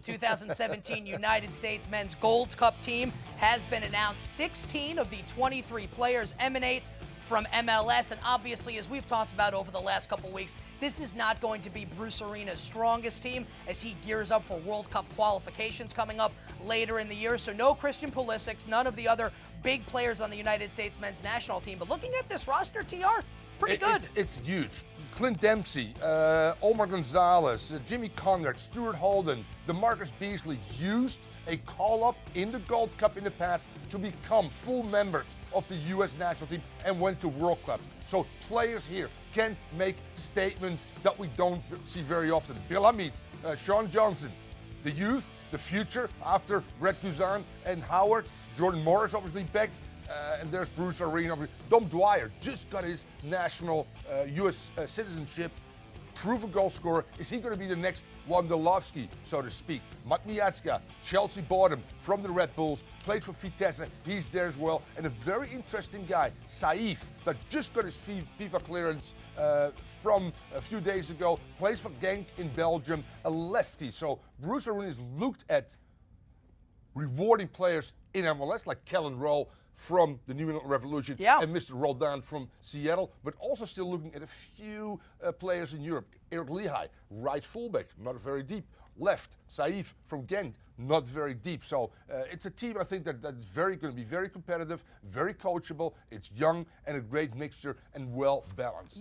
The 2017 United States Men's Gold Cup team has been announced. 16 of the 23 players emanate from MLS. And obviously, as we've talked about over the last couple weeks, this is not going to be Bruce Arena's strongest team as he gears up for World Cup qualifications coming up later in the year. So no Christian Pulisic, none of the other big players on the United States men's national team. But looking at this roster, TR, pretty It- good. It's, it's huge. Clint Dempsey, uh, Omar Gonzalez, uh, Jimmy Conrad, Stuart Holden, DeMarcus Beasley used a call-up in the Gold Cup in the past to become full members of the U.S. national team and went to World Cups. So players here can make statements that we don't see very often. Bill Hamid, uh, Sean Johnson, the youth, the future after Brett Guzan and Howard, Jordan Morris obviously back, uh, and there's Bruce Arena. Dom Dwyer just got his national uh, U.S. Uh, citizenship. Proven goal scorer. Is he going to be the next Wondolowski, so to speak? Matt Miazga, Chelsea bought him from the Red Bulls, played for Vitesse. He's there as well. And a very interesting guy, Saief, that just got his FIFA clearance uh, from a few days ago, plays for Genk in Belgium, a lefty. So Bruce Arena has looked at rewarding players in MLS like Kelyn Rowe from the New England Revolution Yeah. and Mr. Roldan from Seattle, but also still looking at a few uh, players in Europe. Eric Lichaj, right fullback, not very deep. Left, Saief from Ghent, not very deep. So uh, it's a team I think that, that's very going to be very competitive, very coachable. It's young and a great mixture and well balanced.